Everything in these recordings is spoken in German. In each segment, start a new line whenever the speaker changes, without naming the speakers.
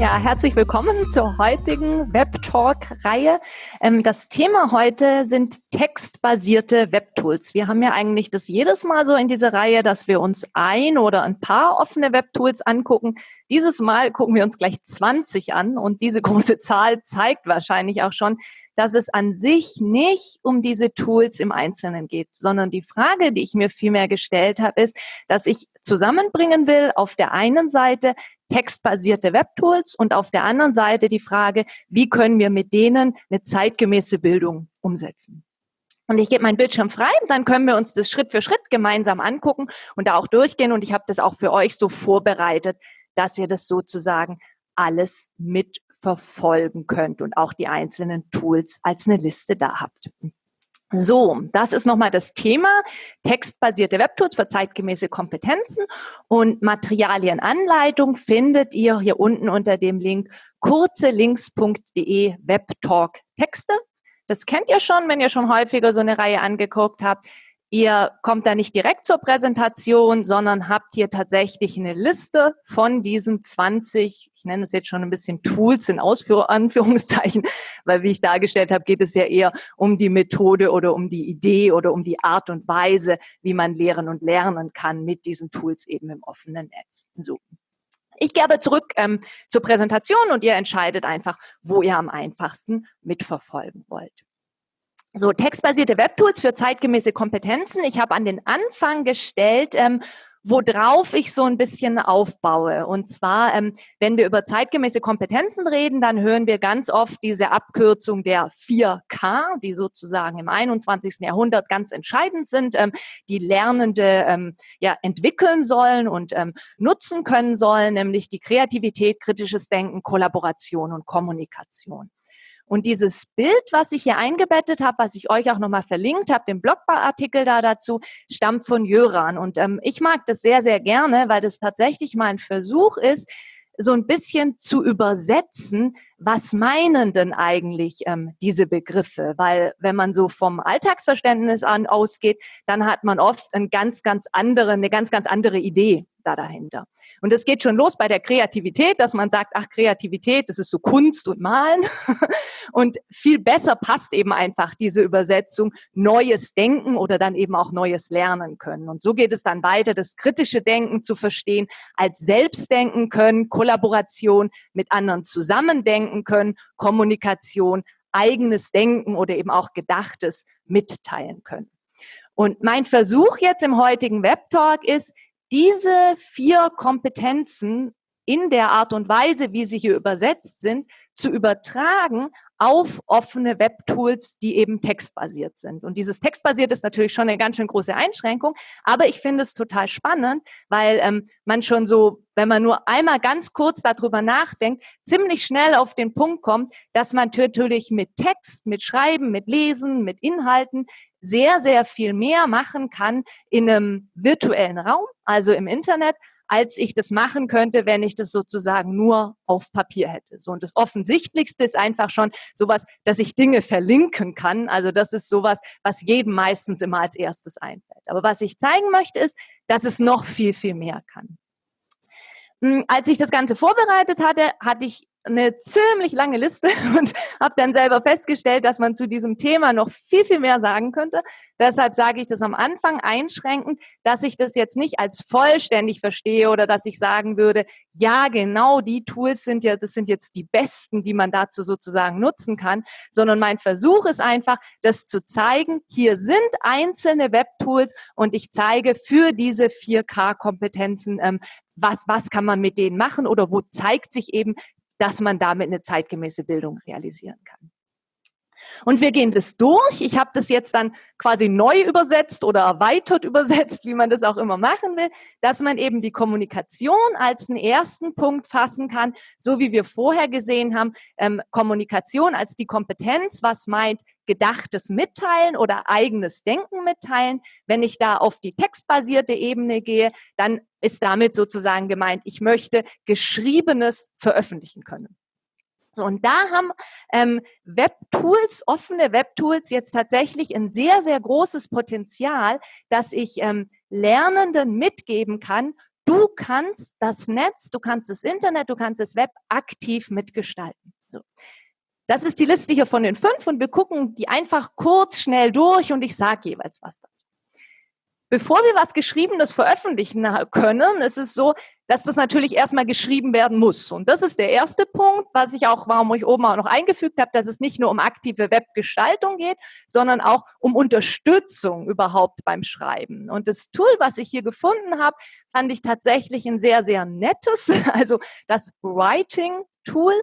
Ja, herzlich willkommen zur heutigen Web-Talk-Reihe. Ähm, das Thema heute sind textbasierte Webtools. Wir haben ja eigentlich das jedes Mal so in dieser Reihe, dass wir uns ein oder ein paar offene Webtools angucken. Dieses Mal gucken wir uns gleich 20 an und diese große Zahl zeigt wahrscheinlich auch schon, dass es an sich nicht um diese Tools im Einzelnen geht, sondern die Frage, die ich mir vielmehr gestellt habe, ist, dass ich zusammenbringen will, auf der einen Seite textbasierte Webtools und auf der anderen Seite die Frage, wie können wir mit denen eine zeitgemäße Bildung umsetzen. Und ich gebe meinen Bildschirm frei, dann können wir uns das Schritt für Schritt gemeinsam angucken und da auch durchgehen. Und ich habe das auch für euch so vorbereitet, dass ihr das sozusagen alles mitverfolgen könnt und auch die einzelnen Tools als eine Liste da habt. So, das ist nochmal das Thema. Textbasierte Webtools für zeitgemäße Kompetenzen und Materialienanleitung findet ihr hier unten unter dem Link kurzelinks.de Webtalk Texte. Das kennt ihr schon, wenn ihr schon häufiger so eine Reihe angeguckt habt. Ihr kommt da nicht direkt zur Präsentation, sondern habt hier tatsächlich eine Liste von diesen 20, ich nenne es jetzt schon ein bisschen Tools in Ausführ Anführungszeichen, weil wie ich dargestellt habe, geht es ja eher um die Methode oder um die Idee oder um die Art und Weise, wie man lehren und lernen kann mit diesen Tools eben im offenen Netz. So. Ich gehe aber zurück ähm, zur Präsentation und ihr entscheidet einfach, wo ihr am einfachsten mitverfolgen wollt. So, textbasierte Webtools für zeitgemäße Kompetenzen. Ich habe an den Anfang gestellt, ähm, worauf ich so ein bisschen aufbaue. Und zwar, ähm, wenn wir über zeitgemäße Kompetenzen reden, dann hören wir ganz oft diese Abkürzung der 4K, die sozusagen im 21. Jahrhundert ganz entscheidend sind, ähm, die Lernende ähm, ja, entwickeln sollen und ähm, nutzen können sollen, nämlich die Kreativität, kritisches Denken, Kollaboration und Kommunikation. Und dieses Bild, was ich hier eingebettet habe, was ich euch auch nochmal verlinkt habe, den Blogartikel da dazu, stammt von Jöran. Und ähm, ich mag das sehr, sehr gerne, weil das tatsächlich mal ein Versuch ist, so ein bisschen zu übersetzen, was meinen denn eigentlich ähm, diese Begriffe? Weil wenn man so vom Alltagsverständnis an ausgeht, dann hat man oft eine ganz, ganz andere, eine ganz, ganz andere Idee da dahinter. Und es geht schon los bei der Kreativität, dass man sagt, ach, Kreativität, das ist so Kunst und Malen. Und viel besser passt eben einfach diese Übersetzung neues Denken oder dann eben auch neues Lernen können. Und so geht es dann weiter, das kritische Denken zu verstehen, als Selbstdenken können, Kollaboration mit anderen zusammendenken können, Kommunikation, eigenes Denken oder eben auch Gedachtes mitteilen können. Und mein Versuch jetzt im heutigen Web Talk ist, diese vier Kompetenzen in der Art und Weise, wie sie hier übersetzt sind, zu übertragen auf offene Webtools, die eben textbasiert sind. Und dieses textbasiert ist natürlich schon eine ganz schön große Einschränkung, aber ich finde es total spannend, weil ähm, man schon so, wenn man nur einmal ganz kurz darüber nachdenkt, ziemlich schnell auf den Punkt kommt, dass man natürlich mit Text, mit Schreiben, mit Lesen, mit Inhalten sehr, sehr viel mehr machen kann in einem virtuellen Raum, also im Internet, als ich das machen könnte, wenn ich das sozusagen nur auf Papier hätte. So und das Offensichtlichste ist einfach schon sowas, dass ich Dinge verlinken kann. Also das ist sowas, was jedem meistens immer als erstes einfällt. Aber was ich zeigen möchte, ist, dass es noch viel, viel mehr kann. Hm, als ich das Ganze vorbereitet hatte, hatte ich eine ziemlich lange Liste und habe dann selber festgestellt, dass man zu diesem Thema noch viel, viel mehr sagen könnte. Deshalb sage ich das am Anfang einschränkend, dass ich das jetzt nicht als vollständig verstehe oder dass ich sagen würde, ja, genau die Tools sind ja, das sind jetzt die besten, die man dazu sozusagen nutzen kann, sondern mein Versuch ist einfach, das zu zeigen, hier sind einzelne Webtools und ich zeige für diese 4K-Kompetenzen, ähm, was, was kann man mit denen machen oder wo zeigt sich eben dass man damit eine zeitgemäße Bildung realisieren kann. Und wir gehen das durch. Ich habe das jetzt dann quasi neu übersetzt oder erweitert übersetzt, wie man das auch immer machen will, dass man eben die Kommunikation als einen ersten Punkt fassen kann, so wie wir vorher gesehen haben, ähm, Kommunikation als die Kompetenz, was meint gedachtes Mitteilen oder eigenes Denken mitteilen. Wenn ich da auf die textbasierte Ebene gehe, dann ist damit sozusagen gemeint, ich möchte Geschriebenes veröffentlichen können. So, und da haben ähm, Webtools, offene Webtools jetzt tatsächlich ein sehr, sehr großes Potenzial, dass ich ähm, Lernenden mitgeben kann, du kannst das Netz, du kannst das Internet, du kannst das Web aktiv mitgestalten. So. Das ist die Liste hier von den fünf und wir gucken die einfach kurz schnell durch und ich sage jeweils was dazu. Bevor wir was Geschriebenes veröffentlichen können, ist es so, dass das natürlich erstmal geschrieben werden muss. Und das ist der erste Punkt, was ich auch, warum ich oben auch noch eingefügt habe, dass es nicht nur um aktive Webgestaltung geht, sondern auch um Unterstützung überhaupt beim Schreiben. Und das Tool, was ich hier gefunden habe, fand ich tatsächlich ein sehr, sehr nettes, also das Writing Tool.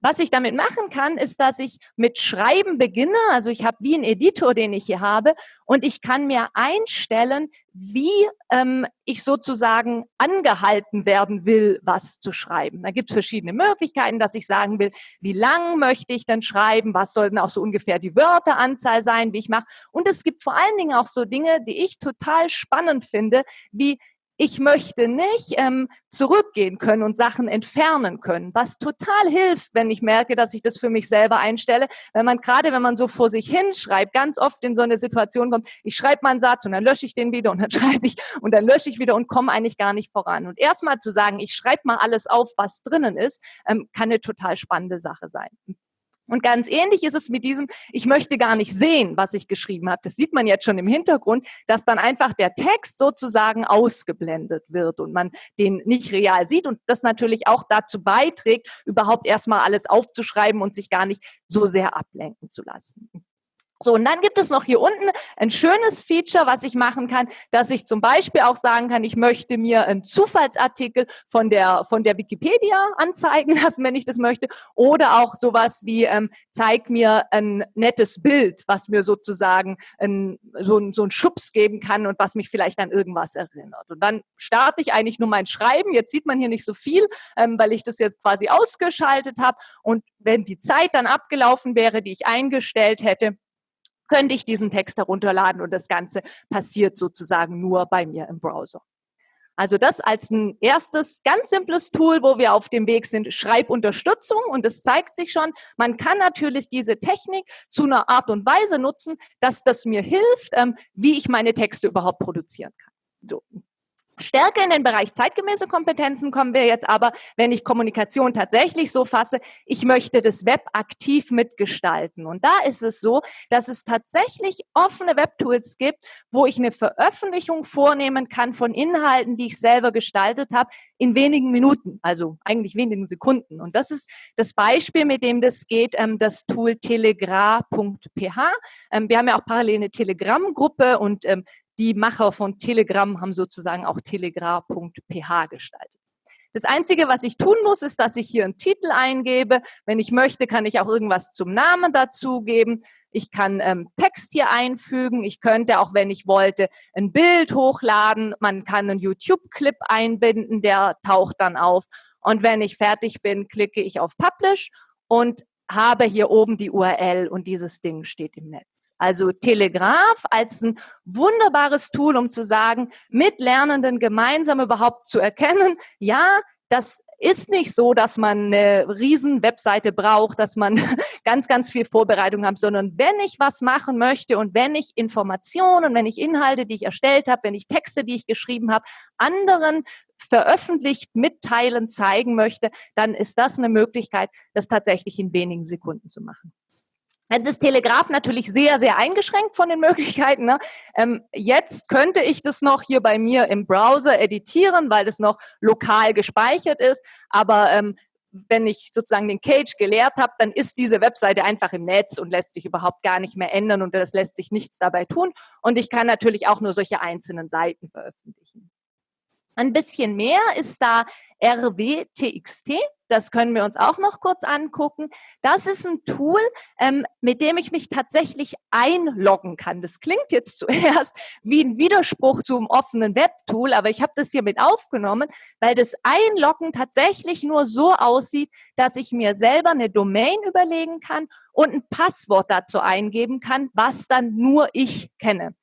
Was ich damit machen kann, ist, dass ich mit Schreiben beginne. Also ich habe wie einen Editor, den ich hier habe, und ich kann mir einstellen, wie ähm, ich sozusagen angehalten werden will, was zu schreiben. Da gibt es verschiedene Möglichkeiten, dass ich sagen will, wie lang möchte ich denn schreiben, was sollten auch so ungefähr die Wörteranzahl sein, wie ich mache. Und es gibt vor allen Dingen auch so Dinge, die ich total spannend finde, wie ich möchte nicht ähm, zurückgehen können und Sachen entfernen können, was total hilft, wenn ich merke, dass ich das für mich selber einstelle. Wenn man gerade, wenn man so vor sich hinschreibt, ganz oft in so eine Situation kommt, ich schreibe mal einen Satz und dann lösche ich den wieder und dann schreibe ich und dann lösche ich wieder und komme eigentlich gar nicht voran. Und erstmal zu sagen, ich schreibe mal alles auf, was drinnen ist, ähm, kann eine total spannende Sache sein. Und ganz ähnlich ist es mit diesem, ich möchte gar nicht sehen, was ich geschrieben habe. Das sieht man jetzt schon im Hintergrund, dass dann einfach der Text sozusagen ausgeblendet wird und man den nicht real sieht und das natürlich auch dazu beiträgt, überhaupt erstmal alles aufzuschreiben und sich gar nicht so sehr ablenken zu lassen. So, und dann gibt es noch hier unten ein schönes Feature, was ich machen kann, dass ich zum Beispiel auch sagen kann, ich möchte mir einen Zufallsartikel von der, von der Wikipedia anzeigen lassen, wenn ich das möchte. Oder auch sowas wie, ähm, zeig mir ein nettes Bild, was mir sozusagen ein, so, so einen Schubs geben kann und was mich vielleicht an irgendwas erinnert. Und dann starte ich eigentlich nur mein Schreiben. Jetzt sieht man hier nicht so viel, ähm, weil ich das jetzt quasi ausgeschaltet habe. Und wenn die Zeit dann abgelaufen wäre, die ich eingestellt hätte, könnte ich diesen Text herunterladen und das Ganze passiert sozusagen nur bei mir im Browser. Also das als ein erstes ganz simples Tool, wo wir auf dem Weg sind, Schreibunterstützung. Und es zeigt sich schon, man kann natürlich diese Technik zu einer Art und Weise nutzen, dass das mir hilft, ähm, wie ich meine Texte überhaupt produzieren kann. So. Stärker in den Bereich zeitgemäße Kompetenzen kommen wir jetzt aber, wenn ich Kommunikation tatsächlich so fasse, ich möchte das Web aktiv mitgestalten. Und da ist es so, dass es tatsächlich offene Webtools gibt, wo ich eine Veröffentlichung vornehmen kann von Inhalten, die ich selber gestaltet habe, in wenigen Minuten, also eigentlich wenigen Sekunden. Und das ist das Beispiel, mit dem das geht, ähm, das Tool telegra.ph. Ähm, wir haben ja auch parallel eine Telegram-Gruppe und ähm, die Macher von Telegram haben sozusagen auch telegra.ph gestaltet. Das Einzige, was ich tun muss, ist, dass ich hier einen Titel eingebe. Wenn ich möchte, kann ich auch irgendwas zum Namen dazugeben. Ich kann ähm, Text hier einfügen. Ich könnte auch, wenn ich wollte, ein Bild hochladen. Man kann einen YouTube-Clip einbinden, der taucht dann auf. Und wenn ich fertig bin, klicke ich auf Publish und habe hier oben die URL und dieses Ding steht im Netz. Also Telegraph als ein wunderbares Tool, um zu sagen, mit Lernenden gemeinsam überhaupt zu erkennen, ja, das ist nicht so, dass man eine riesen Webseite braucht, dass man ganz, ganz viel Vorbereitung hat, sondern wenn ich was machen möchte und wenn ich Informationen, wenn ich Inhalte, die ich erstellt habe, wenn ich Texte, die ich geschrieben habe, anderen veröffentlicht, mitteilen, zeigen möchte, dann ist das eine Möglichkeit, das tatsächlich in wenigen Sekunden zu machen. Jetzt ist Telegraph natürlich sehr, sehr eingeschränkt von den Möglichkeiten. Ne? Ähm, jetzt könnte ich das noch hier bei mir im Browser editieren, weil das noch lokal gespeichert ist. Aber ähm, wenn ich sozusagen den Cage geleert habe, dann ist diese Webseite einfach im Netz und lässt sich überhaupt gar nicht mehr ändern und es lässt sich nichts dabei tun. Und ich kann natürlich auch nur solche einzelnen Seiten veröffentlichen. Ein bisschen mehr ist da RWTXT. Das können wir uns auch noch kurz angucken. Das ist ein Tool, ähm, mit dem ich mich tatsächlich einloggen kann. Das klingt jetzt zuerst wie ein Widerspruch zum offenen Webtool, aber ich habe das hier mit aufgenommen, weil das Einloggen tatsächlich nur so aussieht, dass ich mir selber eine Domain überlegen kann und ein Passwort dazu eingeben kann, was dann nur ich kenne.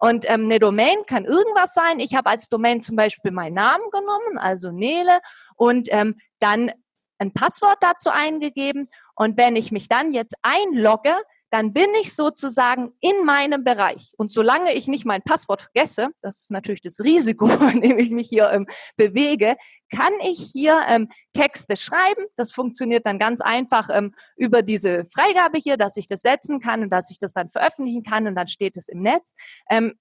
Und ähm, eine Domain kann irgendwas sein. Ich habe als Domain zum Beispiel meinen Namen genommen, also Nele, und ähm, dann ein Passwort dazu eingegeben. Und wenn ich mich dann jetzt einlogge, dann bin ich sozusagen in meinem Bereich. Und solange ich nicht mein Passwort vergesse, das ist natürlich das Risiko, in dem ich mich hier ähm, bewege, kann ich hier ähm, Texte schreiben. Das funktioniert dann ganz einfach ähm, über diese Freigabe hier, dass ich das setzen kann und dass ich das dann veröffentlichen kann und dann steht es im Netz. Ähm,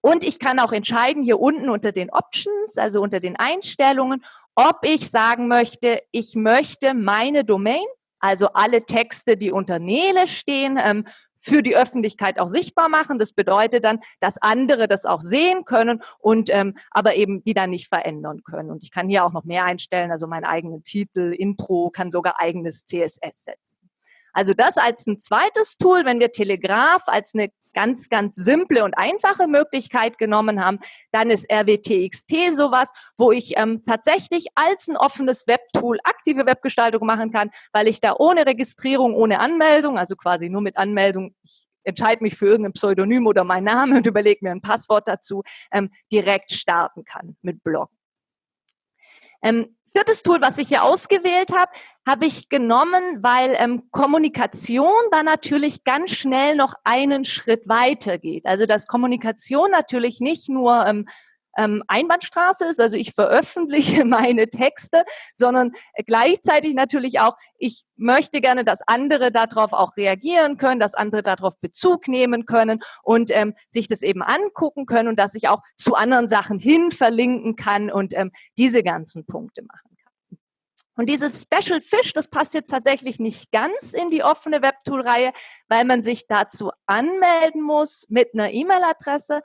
und ich kann auch entscheiden hier unten unter den Options, also unter den Einstellungen, ob ich sagen möchte, ich möchte meine Domain, also alle Texte, die unter Nele stehen, ähm, für die Öffentlichkeit auch sichtbar machen. Das bedeutet dann, dass andere das auch sehen können und ähm, aber eben die dann nicht verändern können. Und ich kann hier auch noch mehr einstellen, also meinen eigenen Titel, Intro, kann sogar eigenes CSS setzen. Also das als ein zweites Tool, wenn wir Telegraph als eine ganz, ganz simple und einfache Möglichkeit genommen haben, dann ist RWTXT sowas, wo ich ähm, tatsächlich als ein offenes Webtool aktive Webgestaltung machen kann, weil ich da ohne Registrierung, ohne Anmeldung, also quasi nur mit Anmeldung, ich entscheide mich für irgendein Pseudonym oder mein Name und überlege mir ein Passwort dazu, ähm, direkt starten kann mit Blog. Ähm, viertes Tool, was ich hier ausgewählt habe, habe ich genommen, weil ähm, Kommunikation da natürlich ganz schnell noch einen Schritt weiter geht. Also dass Kommunikation natürlich nicht nur ähm, ähm, Einbahnstraße ist, also ich veröffentliche meine Texte, sondern gleichzeitig natürlich auch, ich möchte gerne, dass andere darauf auch reagieren können, dass andere darauf Bezug nehmen können und ähm, sich das eben angucken können und dass ich auch zu anderen Sachen hin verlinken kann und ähm, diese ganzen Punkte machen. Und dieses Special Fish, das passt jetzt tatsächlich nicht ganz in die offene Webtool-Reihe, weil man sich dazu anmelden muss mit einer E-Mail-Adresse.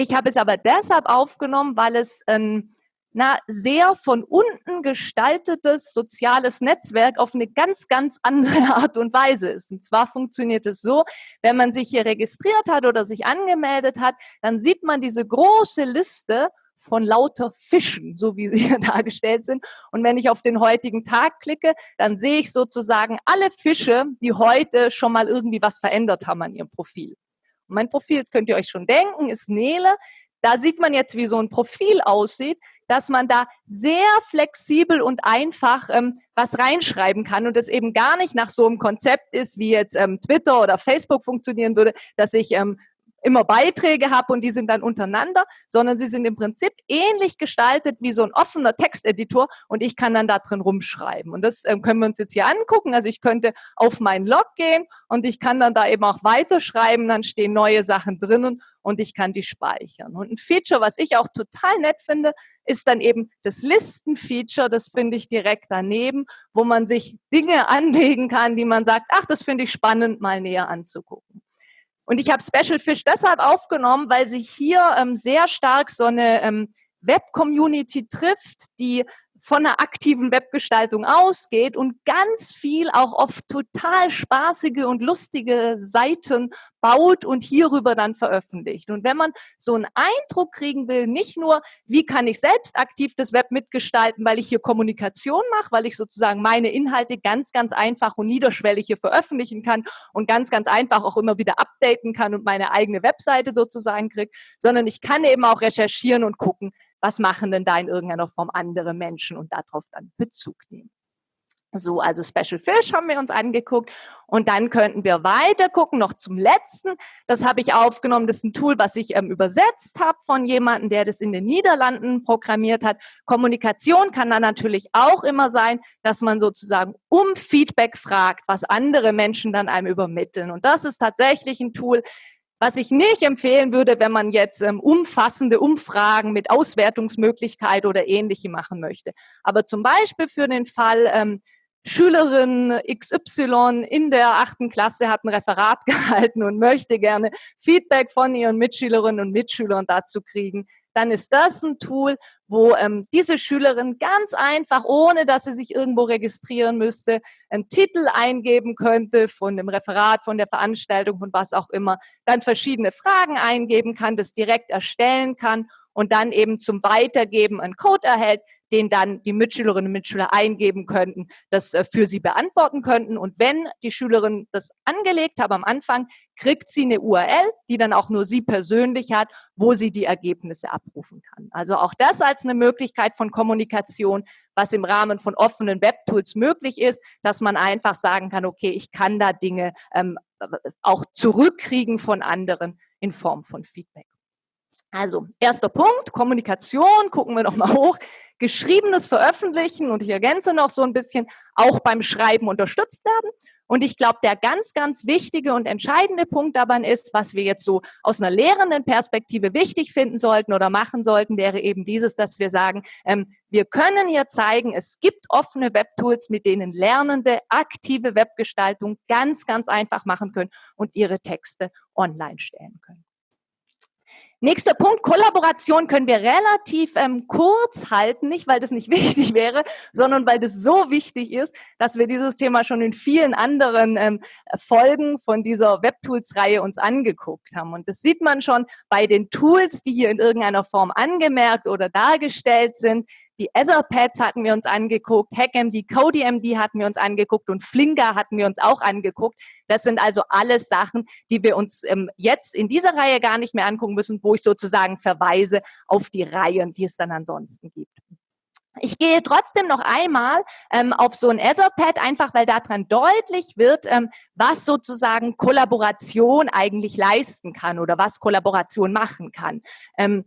Ich habe es aber deshalb aufgenommen, weil es ein na, sehr von unten gestaltetes soziales Netzwerk auf eine ganz, ganz andere Art und Weise ist. Und zwar funktioniert es so, wenn man sich hier registriert hat oder sich angemeldet hat, dann sieht man diese große Liste von lauter Fischen, so wie sie hier dargestellt sind. Und wenn ich auf den heutigen Tag klicke, dann sehe ich sozusagen alle Fische, die heute schon mal irgendwie was verändert haben an ihrem Profil. Mein Profil, das könnt ihr euch schon denken, ist Nele. Da sieht man jetzt, wie so ein Profil aussieht, dass man da sehr flexibel und einfach ähm, was reinschreiben kann und es eben gar nicht nach so einem Konzept ist, wie jetzt ähm, Twitter oder Facebook funktionieren würde, dass ich ähm, immer Beiträge habe und die sind dann untereinander, sondern sie sind im Prinzip ähnlich gestaltet wie so ein offener Texteditor und ich kann dann da drin rumschreiben. Und das ähm, können wir uns jetzt hier angucken. Also ich könnte auf meinen Log gehen und ich kann dann da eben auch weiterschreiben, dann stehen neue Sachen drinnen und ich kann die speichern. Und ein Feature, was ich auch total nett finde, ist dann eben das Listen-Feature, das finde ich direkt daneben, wo man sich Dinge anlegen kann, die man sagt, ach, das finde ich spannend, mal näher anzugucken. Und ich habe Special Fish deshalb aufgenommen, weil sich hier ähm, sehr stark so eine ähm, Web-Community trifft, die von einer aktiven Webgestaltung ausgeht und ganz viel auch oft total spaßige und lustige Seiten baut und hierüber dann veröffentlicht. Und wenn man so einen Eindruck kriegen will, nicht nur, wie kann ich selbst aktiv das Web mitgestalten, weil ich hier Kommunikation mache, weil ich sozusagen meine Inhalte ganz, ganz einfach und niederschwellig hier veröffentlichen kann und ganz, ganz einfach auch immer wieder updaten kann und meine eigene Webseite sozusagen kriege, sondern ich kann eben auch recherchieren und gucken, was machen denn da in irgendeiner Form andere Menschen und darauf dann Bezug nehmen. So, also Special Fish haben wir uns angeguckt und dann könnten wir weiter gucken, noch zum letzten. Das habe ich aufgenommen, das ist ein Tool, was ich ähm, übersetzt habe von jemandem, der das in den Niederlanden programmiert hat. Kommunikation kann dann natürlich auch immer sein, dass man sozusagen um Feedback fragt, was andere Menschen dann einem übermitteln. Und das ist tatsächlich ein Tool, was ich nicht empfehlen würde, wenn man jetzt ähm, umfassende Umfragen mit Auswertungsmöglichkeit oder ähnliche machen möchte. Aber zum Beispiel für den Fall, ähm, Schülerin XY in der achten Klasse hat ein Referat gehalten und möchte gerne Feedback von ihren Mitschülerinnen und Mitschülern dazu kriegen, dann ist das ein Tool, wo ähm, diese Schülerin ganz einfach, ohne dass sie sich irgendwo registrieren müsste, einen Titel eingeben könnte von dem Referat, von der Veranstaltung, von was auch immer, dann verschiedene Fragen eingeben kann, das direkt erstellen kann und dann eben zum Weitergeben einen Code erhält, den dann die Mitschülerinnen und Mitschüler eingeben könnten, das äh, für sie beantworten könnten. Und wenn die Schülerin das angelegt hat am Anfang, kriegt sie eine URL, die dann auch nur sie persönlich hat, wo sie die Ergebnisse abrufen kann. Also auch das als eine Möglichkeit von Kommunikation, was im Rahmen von offenen Webtools möglich ist, dass man einfach sagen kann, okay, ich kann da Dinge ähm, auch zurückkriegen von anderen in Form von Feedback. Also, erster Punkt, Kommunikation, gucken wir nochmal hoch. Geschriebenes Veröffentlichen und ich ergänze noch so ein bisschen, auch beim Schreiben unterstützt werden. Und ich glaube, der ganz, ganz wichtige und entscheidende Punkt dabei ist, was wir jetzt so aus einer lehrenden Perspektive wichtig finden sollten oder machen sollten, wäre eben dieses, dass wir sagen, ähm, wir können hier zeigen, es gibt offene Webtools, mit denen Lernende aktive Webgestaltung ganz, ganz einfach machen können und ihre Texte online stellen können. Nächster Punkt, Kollaboration können wir relativ ähm, kurz halten, nicht weil das nicht wichtig wäre, sondern weil das so wichtig ist, dass wir dieses Thema schon in vielen anderen ähm, Folgen von dieser Webtools-Reihe uns angeguckt haben. Und das sieht man schon bei den Tools, die hier in irgendeiner Form angemerkt oder dargestellt sind. Die Etherpads hatten wir uns angeguckt, HackMD, CodeMD hatten wir uns angeguckt und Flinker hatten wir uns auch angeguckt. Das sind also alles Sachen, die wir uns ähm, jetzt in dieser Reihe gar nicht mehr angucken müssen, wo ich sozusagen verweise auf die Reihen, die es dann ansonsten gibt. Ich gehe trotzdem noch einmal ähm, auf so ein Etherpad, einfach weil daran deutlich wird, ähm, was sozusagen Kollaboration eigentlich leisten kann oder was Kollaboration machen kann. Ähm,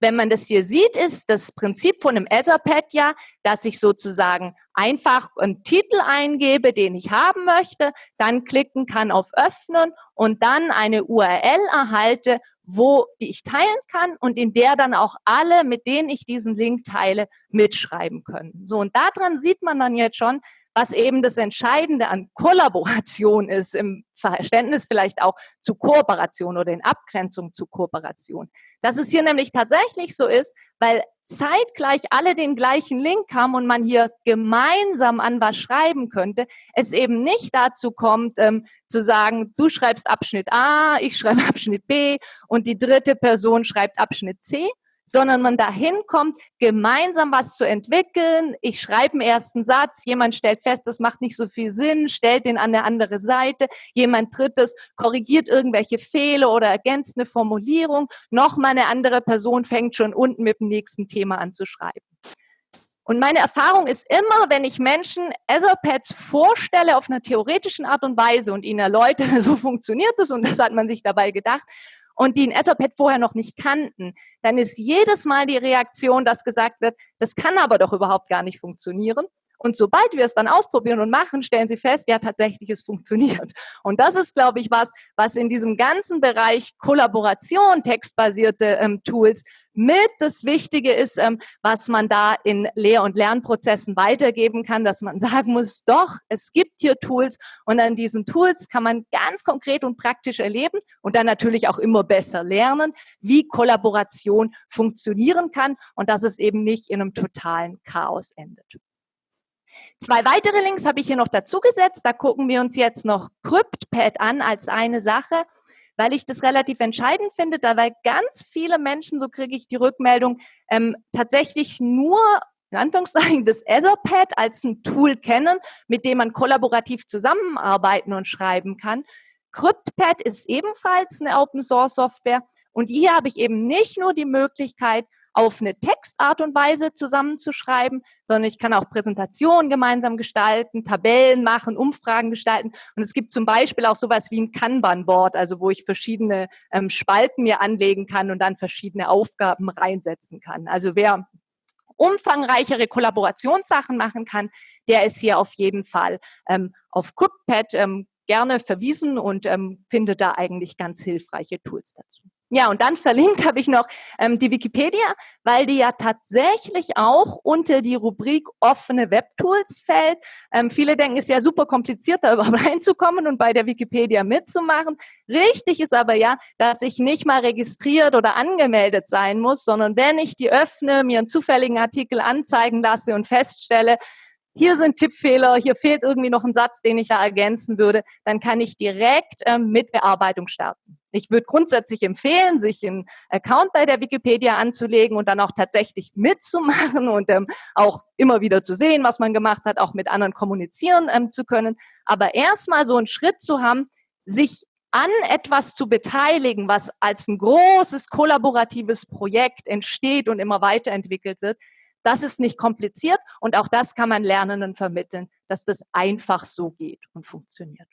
wenn man das hier sieht, ist das Prinzip von einem Etherpad ja, dass ich sozusagen einfach einen Titel eingebe, den ich haben möchte, dann klicken kann auf Öffnen und dann eine URL erhalte, wo die ich teilen kann und in der dann auch alle, mit denen ich diesen Link teile, mitschreiben können. So, und daran sieht man dann jetzt schon, was eben das Entscheidende an Kollaboration ist, im Verständnis vielleicht auch zu Kooperation oder in Abgrenzung zu Kooperation. Dass es hier nämlich tatsächlich so ist, weil zeitgleich alle den gleichen Link haben und man hier gemeinsam an was schreiben könnte, es eben nicht dazu kommt, ähm, zu sagen, du schreibst Abschnitt A, ich schreibe Abschnitt B und die dritte Person schreibt Abschnitt C, sondern man dahin kommt, gemeinsam was zu entwickeln. Ich schreibe einen ersten Satz, jemand stellt fest, das macht nicht so viel Sinn, stellt den an der andere Seite, jemand drittes korrigiert irgendwelche Fehler oder ergänzt eine Formulierung, nochmal eine andere Person fängt schon unten mit dem nächsten Thema an zu schreiben. Und meine Erfahrung ist immer, wenn ich Menschen Etherpads vorstelle auf einer theoretischen Art und Weise und ihnen erläutere, so funktioniert es und das hat man sich dabei gedacht, und die ein Etherpad vorher noch nicht kannten, dann ist jedes Mal die Reaktion, dass gesagt wird, das kann aber doch überhaupt gar nicht funktionieren. Und sobald wir es dann ausprobieren und machen, stellen sie fest, ja, tatsächlich, es funktioniert. Und das ist, glaube ich, was, was in diesem ganzen Bereich Kollaboration, textbasierte ähm, Tools mit das Wichtige ist, ähm, was man da in Lehr- und Lernprozessen weitergeben kann, dass man sagen muss, doch, es gibt hier Tools und an diesen Tools kann man ganz konkret und praktisch erleben und dann natürlich auch immer besser lernen, wie Kollaboration funktionieren kann und dass es eben nicht in einem totalen Chaos endet. Zwei weitere Links habe ich hier noch dazu gesetzt. Da gucken wir uns jetzt noch CryptPad an als eine Sache, weil ich das relativ entscheidend finde, da weil ganz viele Menschen, so kriege ich die Rückmeldung, ähm, tatsächlich nur in Anführungszeichen das Etherpad als ein Tool kennen, mit dem man kollaborativ zusammenarbeiten und schreiben kann. CryptPad ist ebenfalls eine Open Source Software und hier habe ich eben nicht nur die Möglichkeit, auf eine Textart und Weise zusammenzuschreiben, sondern ich kann auch Präsentationen gemeinsam gestalten, Tabellen machen, Umfragen gestalten. Und es gibt zum Beispiel auch sowas wie ein Kanban-Board, also wo ich verschiedene ähm, Spalten mir anlegen kann und dann verschiedene Aufgaben reinsetzen kann. Also wer umfangreichere Kollaborationssachen machen kann, der ist hier auf jeden Fall ähm, auf CryptPad ähm, gerne verwiesen und ähm, findet da eigentlich ganz hilfreiche Tools dazu. Ja, und dann verlinkt habe ich noch ähm, die Wikipedia, weil die ja tatsächlich auch unter die Rubrik offene Webtools fällt. Ähm, viele denken, es ist ja super kompliziert, da überhaupt reinzukommen und bei der Wikipedia mitzumachen. Richtig ist aber ja, dass ich nicht mal registriert oder angemeldet sein muss, sondern wenn ich die öffne, mir einen zufälligen Artikel anzeigen lasse und feststelle, hier sind Tippfehler, hier fehlt irgendwie noch ein Satz, den ich da ergänzen würde, dann kann ich direkt ähm, mit Bearbeitung starten. Ich würde grundsätzlich empfehlen, sich einen Account bei der Wikipedia anzulegen und dann auch tatsächlich mitzumachen und ähm, auch immer wieder zu sehen, was man gemacht hat, auch mit anderen kommunizieren ähm, zu können. Aber erstmal so einen Schritt zu haben, sich an etwas zu beteiligen, was als ein großes kollaboratives Projekt entsteht und immer weiterentwickelt wird, das ist nicht kompliziert und auch das kann man Lernenden vermitteln, dass das einfach so geht und funktioniert.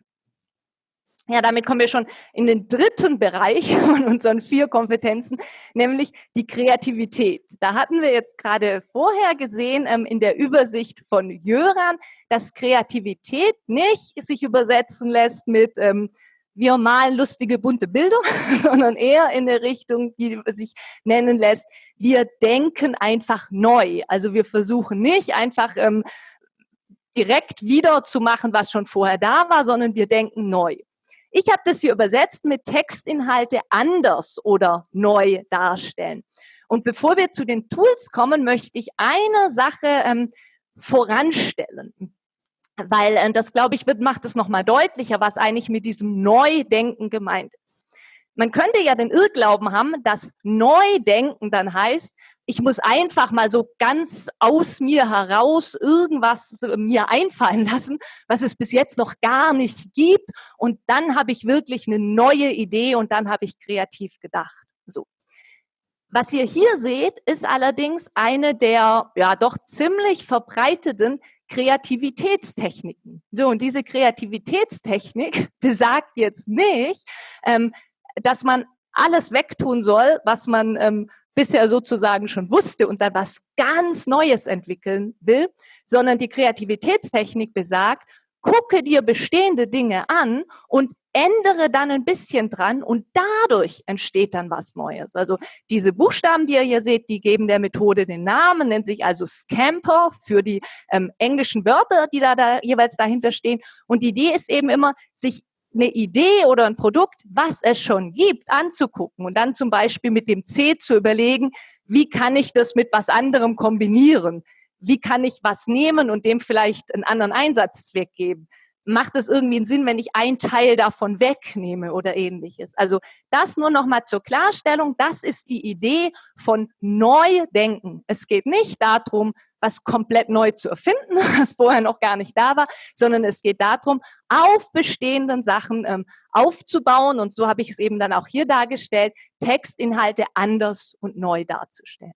Ja, damit kommen wir schon in den dritten Bereich von unseren vier Kompetenzen, nämlich die Kreativität. Da hatten wir jetzt gerade vorher gesehen ähm, in der Übersicht von Jöran, dass Kreativität nicht sich übersetzen lässt mit ähm, wir malen lustige bunte Bilder, sondern eher in der Richtung, die sich nennen lässt, wir denken einfach neu. Also wir versuchen nicht einfach ähm, direkt wieder zu machen, was schon vorher da war, sondern wir denken neu. Ich habe das hier übersetzt mit Textinhalte anders oder neu darstellen. Und bevor wir zu den Tools kommen, möchte ich eine Sache ähm, voranstellen. Weil äh, das, glaube ich, wird, macht es nochmal deutlicher, was eigentlich mit diesem Neudenken gemeint ist. Man könnte ja den Irrglauben haben, dass Neudenken dann heißt, ich muss einfach mal so ganz aus mir heraus irgendwas mir einfallen lassen, was es bis jetzt noch gar nicht gibt. Und dann habe ich wirklich eine neue Idee und dann habe ich kreativ gedacht. So. Was ihr hier seht, ist allerdings eine der ja doch ziemlich verbreiteten Kreativitätstechniken. So, und diese Kreativitätstechnik besagt jetzt nicht, ähm, dass man alles wegtun soll, was man ähm, bisher sozusagen schon wusste und dann was ganz Neues entwickeln will, sondern die Kreativitätstechnik besagt, gucke dir bestehende Dinge an und ändere dann ein bisschen dran und dadurch entsteht dann was Neues. Also diese Buchstaben, die ihr hier seht, die geben der Methode den Namen, nennt sich also Scamper für die ähm, englischen Wörter, die da, da jeweils dahinter stehen. Und die Idee ist eben immer, sich eine Idee oder ein Produkt, was es schon gibt, anzugucken und dann zum Beispiel mit dem C zu überlegen, wie kann ich das mit was anderem kombinieren? Wie kann ich was nehmen und dem vielleicht einen anderen Einsatzzweck geben? Macht es irgendwie einen Sinn, wenn ich einen Teil davon wegnehme oder ähnliches? Also das nur noch mal zur Klarstellung. Das ist die Idee von Neudenken. Es geht nicht darum, was komplett neu zu erfinden, was vorher noch gar nicht da war, sondern es geht darum, auf bestehenden Sachen ähm, aufzubauen. Und so habe ich es eben dann auch hier dargestellt, Textinhalte anders und neu darzustellen.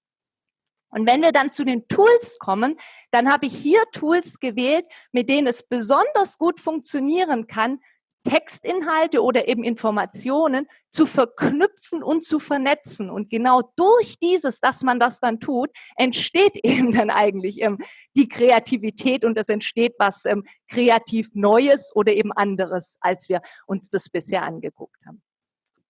Und wenn wir dann zu den Tools kommen, dann habe ich hier Tools gewählt, mit denen es besonders gut funktionieren kann, Textinhalte oder eben Informationen zu verknüpfen und zu vernetzen. Und genau durch dieses, dass man das dann tut, entsteht eben dann eigentlich ähm, die Kreativität und es entsteht was ähm, kreativ Neues oder eben anderes, als wir uns das bisher angeguckt haben.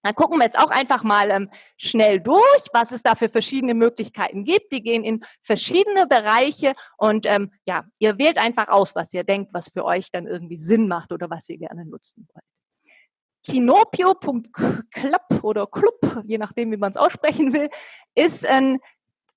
Dann gucken wir jetzt auch einfach mal ähm, schnell durch, was es da für verschiedene Möglichkeiten gibt. Die gehen in verschiedene Bereiche und ähm, ja, ihr wählt einfach aus, was ihr denkt, was für euch dann irgendwie Sinn macht oder was ihr gerne nutzen wollt. Kinopio.club oder Club, je nachdem, wie man es aussprechen will, ist ein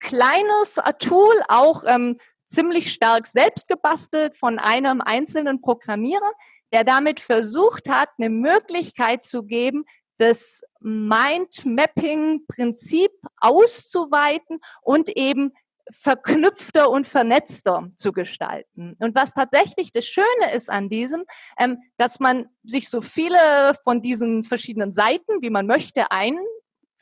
kleines Tool, auch ähm, ziemlich stark selbst gebastelt von einem einzelnen Programmierer, der damit versucht hat, eine Möglichkeit zu geben, das Mindmapping-Prinzip auszuweiten und eben verknüpfter und vernetzter zu gestalten. Und was tatsächlich das Schöne ist an diesem, ähm, dass man sich so viele von diesen verschiedenen Seiten, wie man möchte, ein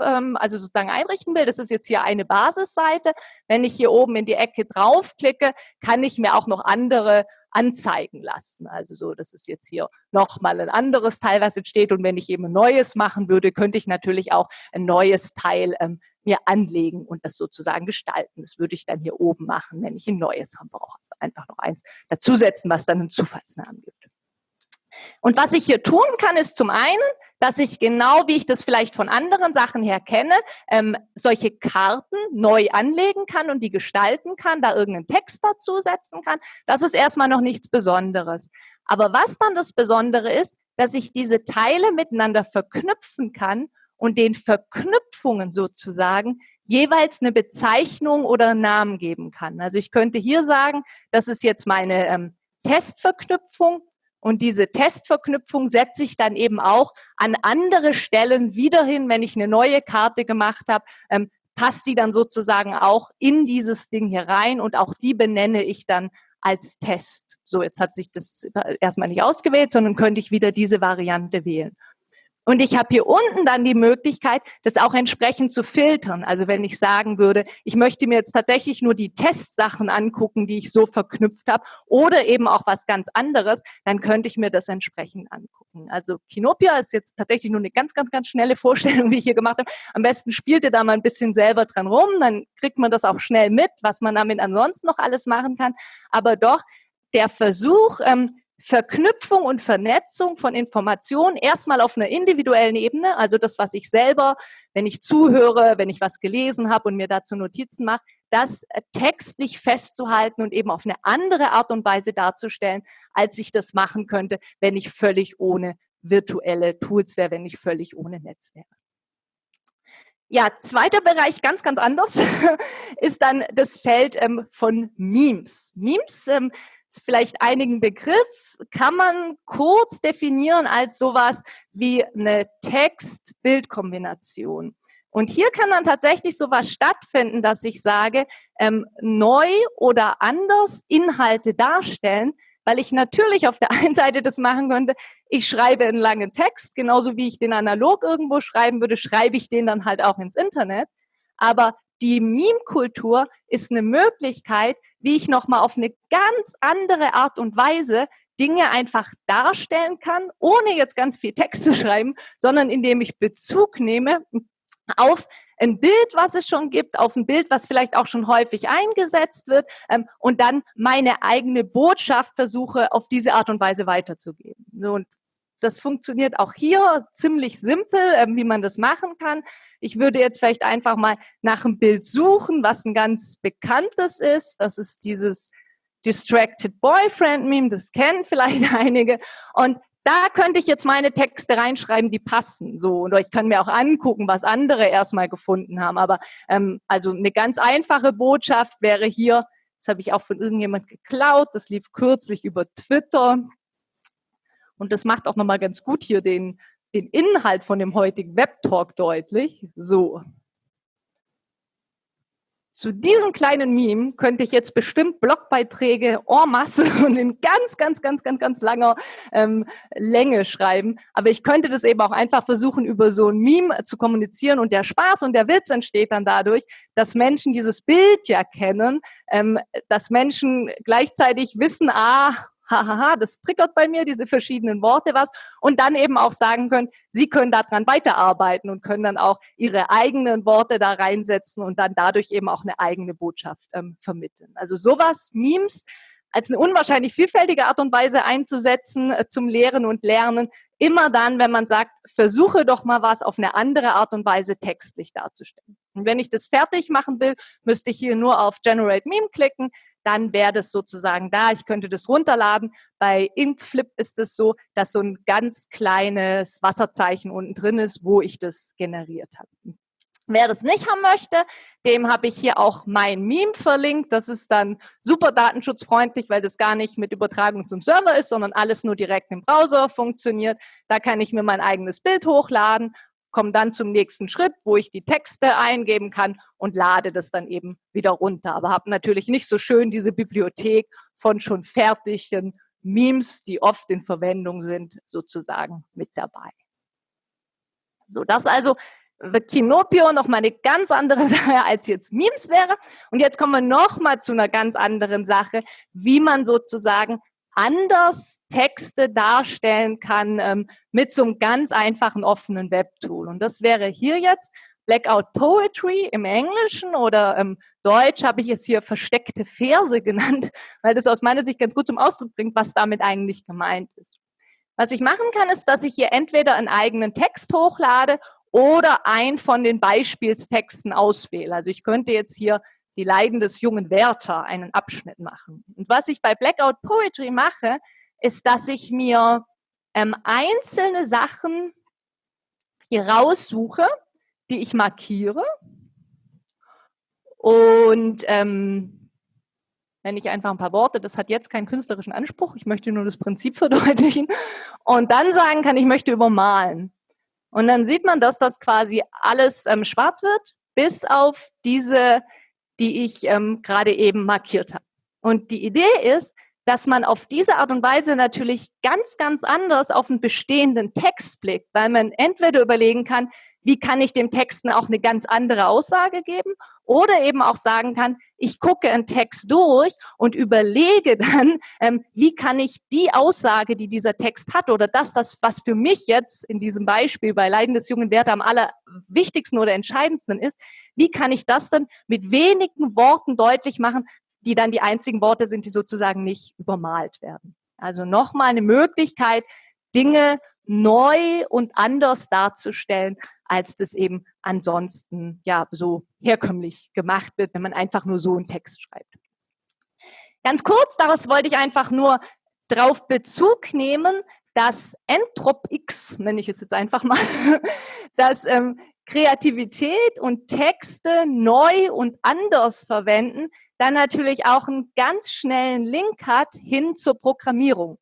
ähm, also sozusagen einrichten will. Das ist jetzt hier eine Basisseite. Wenn ich hier oben in die Ecke draufklicke, kann ich mir auch noch andere anzeigen lassen. Also so, das ist jetzt hier nochmal ein anderes Teil, was entsteht. Und wenn ich eben ein neues machen würde, könnte ich natürlich auch ein neues Teil ähm, mir anlegen und das sozusagen gestalten. Das würde ich dann hier oben machen, wenn ich ein neues haben brauche. Also einfach noch eins dazusetzen, was dann einen Zufallsnamen gibt. Und was ich hier tun kann, ist zum einen, dass ich genau, wie ich das vielleicht von anderen Sachen her kenne, ähm, solche Karten neu anlegen kann und die gestalten kann, da irgendeinen Text dazusetzen kann. Das ist erstmal noch nichts Besonderes. Aber was dann das Besondere ist, dass ich diese Teile miteinander verknüpfen kann und den Verknüpfungen sozusagen jeweils eine Bezeichnung oder einen Namen geben kann. Also ich könnte hier sagen, das ist jetzt meine ähm, Testverknüpfung und diese Testverknüpfung setze ich dann eben auch an andere Stellen wieder hin, wenn ich eine neue Karte gemacht habe, ähm, passt die dann sozusagen auch in dieses Ding hier rein und auch die benenne ich dann als Test. So, jetzt hat sich das erstmal nicht ausgewählt, sondern könnte ich wieder diese Variante wählen. Und ich habe hier unten dann die Möglichkeit, das auch entsprechend zu filtern. Also wenn ich sagen würde, ich möchte mir jetzt tatsächlich nur die Testsachen angucken, die ich so verknüpft habe, oder eben auch was ganz anderes, dann könnte ich mir das entsprechend angucken. Also Kinopia ist jetzt tatsächlich nur eine ganz, ganz, ganz schnelle Vorstellung, die ich hier gemacht habe. Am besten spielt ihr da mal ein bisschen selber dran rum, dann kriegt man das auch schnell mit, was man damit ansonsten noch alles machen kann. Aber doch der Versuch, ähm, Verknüpfung und Vernetzung von Informationen erstmal auf einer individuellen Ebene, also das, was ich selber, wenn ich zuhöre, wenn ich was gelesen habe und mir dazu Notizen mache, das textlich festzuhalten und eben auf eine andere Art und Weise darzustellen, als ich das machen könnte, wenn ich völlig ohne virtuelle Tools wäre, wenn ich völlig ohne Netz wäre. Ja, zweiter Bereich, ganz, ganz anders, ist dann das Feld ähm, von Memes. Memes ähm, ist vielleicht einigen Begriff, kann man kurz definieren als sowas wie eine Text-Bild-Kombination. Und hier kann dann tatsächlich sowas stattfinden, dass ich sage, ähm, neu oder anders Inhalte darstellen, weil ich natürlich auf der einen Seite das machen könnte, ich schreibe einen langen Text, genauso wie ich den analog irgendwo schreiben würde, schreibe ich den dann halt auch ins Internet. Aber die Meme-Kultur ist eine Möglichkeit, wie ich nochmal auf eine ganz andere Art und Weise Dinge einfach darstellen kann, ohne jetzt ganz viel Text zu schreiben, sondern indem ich Bezug nehme auf ein Bild, was es schon gibt, auf ein Bild, was vielleicht auch schon häufig eingesetzt wird ähm, und dann meine eigene Botschaft versuche, auf diese Art und Weise weiterzugeben. So, und das funktioniert auch hier ziemlich simpel, ähm, wie man das machen kann. Ich würde jetzt vielleicht einfach mal nach einem Bild suchen, was ein ganz bekanntes ist. Das ist dieses Distracted Boyfriend Meme, das kennen vielleicht einige. Und da könnte ich jetzt meine Texte reinschreiben, die passen. So und ich kann mir auch angucken, was andere erstmal gefunden haben. Aber ähm, also eine ganz einfache Botschaft wäre hier. Das habe ich auch von irgendjemand geklaut. Das lief kürzlich über Twitter. Und das macht auch nochmal ganz gut hier den, den Inhalt von dem heutigen Webtalk deutlich. So. Zu diesem kleinen Meme könnte ich jetzt bestimmt Blogbeiträge en masse und in ganz, ganz, ganz, ganz, ganz langer ähm, Länge schreiben. Aber ich könnte das eben auch einfach versuchen, über so ein Meme zu kommunizieren. Und der Spaß und der Witz entsteht dann dadurch, dass Menschen dieses Bild ja kennen, ähm, dass Menschen gleichzeitig wissen, ah, hahaha, das triggert bei mir diese verschiedenen Worte was und dann eben auch sagen können, sie können daran weiterarbeiten und können dann auch ihre eigenen Worte da reinsetzen und dann dadurch eben auch eine eigene Botschaft ähm, vermitteln. Also sowas, Memes, als eine unwahrscheinlich vielfältige Art und Weise einzusetzen äh, zum Lehren und Lernen. Immer dann, wenn man sagt, versuche doch mal was auf eine andere Art und Weise textlich darzustellen. Und wenn ich das fertig machen will, müsste ich hier nur auf Generate Meme klicken dann wäre das sozusagen da. Ich könnte das runterladen. Bei Inkflip ist es so, dass so ein ganz kleines Wasserzeichen unten drin ist, wo ich das generiert habe. Wer das nicht haben möchte, dem habe ich hier auch mein Meme verlinkt. Das ist dann super datenschutzfreundlich, weil das gar nicht mit Übertragung zum Server ist, sondern alles nur direkt im Browser funktioniert. Da kann ich mir mein eigenes Bild hochladen komme dann zum nächsten Schritt, wo ich die Texte eingeben kann und lade das dann eben wieder runter. Aber habe natürlich nicht so schön diese Bibliothek von schon fertigen Memes, die oft in Verwendung sind, sozusagen mit dabei. So, das also Kinopio noch mal eine ganz andere Sache als jetzt Memes wäre. Und jetzt kommen wir noch mal zu einer ganz anderen Sache, wie man sozusagen anders Texte darstellen kann ähm, mit so einem ganz einfachen offenen Webtool. Und das wäre hier jetzt Blackout Poetry im Englischen oder im Deutsch habe ich es hier versteckte Verse genannt, weil das aus meiner Sicht ganz gut zum Ausdruck bringt, was damit eigentlich gemeint ist. Was ich machen kann, ist, dass ich hier entweder einen eigenen Text hochlade oder ein von den Beispielstexten auswähle. Also ich könnte jetzt hier die Leiden des jungen Werther einen Abschnitt machen. Und was ich bei Blackout Poetry mache, ist, dass ich mir ähm, einzelne Sachen hier raussuche, die ich markiere. Und ähm, wenn ich einfach ein paar Worte, das hat jetzt keinen künstlerischen Anspruch, ich möchte nur das Prinzip verdeutlichen. Und dann sagen kann, ich möchte übermalen. Und dann sieht man, dass das quasi alles ähm, schwarz wird, bis auf diese die ich ähm, gerade eben markiert habe. Und die Idee ist, dass man auf diese Art und Weise natürlich ganz, ganz anders auf einen bestehenden Text blickt, weil man entweder überlegen kann, wie kann ich dem Texten auch eine ganz andere Aussage geben oder eben auch sagen kann, ich gucke einen Text durch und überlege dann, ähm, wie kann ich die Aussage, die dieser Text hat oder das, das, was für mich jetzt in diesem Beispiel bei Leiden des jungen Werther am allerwichtigsten oder entscheidendsten ist, wie kann ich das dann mit wenigen Worten deutlich machen, die dann die einzigen Worte sind, die sozusagen nicht übermalt werden. Also nochmal eine Möglichkeit, Dinge neu und anders darzustellen, als das eben ansonsten ja so herkömmlich gemacht wird, wenn man einfach nur so einen Text schreibt. Ganz kurz, daraus wollte ich einfach nur darauf Bezug nehmen, dass Entrop X, nenne ich es jetzt einfach mal, dass ähm, Kreativität und Texte neu und anders verwenden, dann natürlich auch einen ganz schnellen Link hat hin zur Programmierung.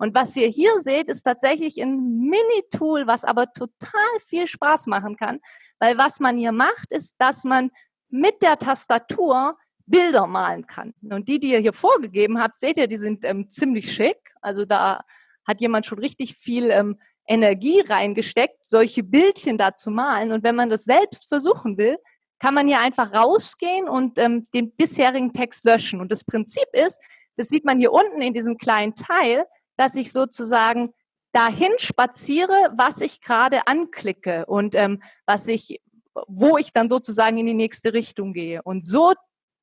Und was ihr hier seht, ist tatsächlich ein Mini-Tool, was aber total viel Spaß machen kann, weil was man hier macht, ist, dass man mit der Tastatur Bilder malen kann. Und die, die ihr hier vorgegeben habt, seht ihr, die sind ähm, ziemlich schick. Also da hat jemand schon richtig viel ähm, Energie reingesteckt, solche Bildchen da zu malen. Und wenn man das selbst versuchen will, kann man hier einfach rausgehen und ähm, den bisherigen Text löschen. Und das Prinzip ist, das sieht man hier unten in diesem kleinen Teil, dass ich sozusagen dahin spaziere, was ich gerade anklicke und ähm, was ich, wo ich dann sozusagen in die nächste Richtung gehe. Und so,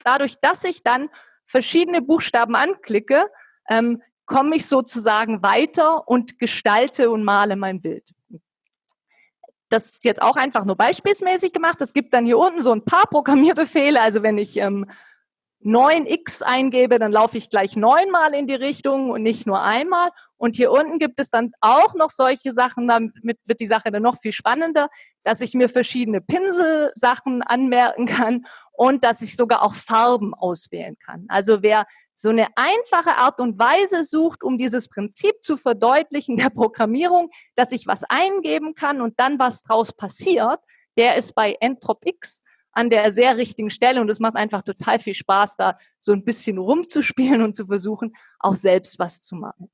dadurch, dass ich dann verschiedene Buchstaben anklicke, ähm, komme ich sozusagen weiter und gestalte und male mein Bild. Das ist jetzt auch einfach nur beispielsmäßig gemacht. Es gibt dann hier unten so ein paar Programmierbefehle. Also wenn ich ähm, 9x eingebe, dann laufe ich gleich neunmal in die Richtung und nicht nur einmal. Und hier unten gibt es dann auch noch solche Sachen, damit wird die Sache dann noch viel spannender, dass ich mir verschiedene Pinselsachen anmerken kann und dass ich sogar auch Farben auswählen kann. Also wer so eine einfache Art und Weise sucht, um dieses Prinzip zu verdeutlichen der Programmierung, dass ich was eingeben kann und dann was draus passiert, der ist bei Entrop X an der sehr richtigen Stelle und es macht einfach total viel Spaß, da so ein bisschen rumzuspielen und zu versuchen, auch selbst was zu machen.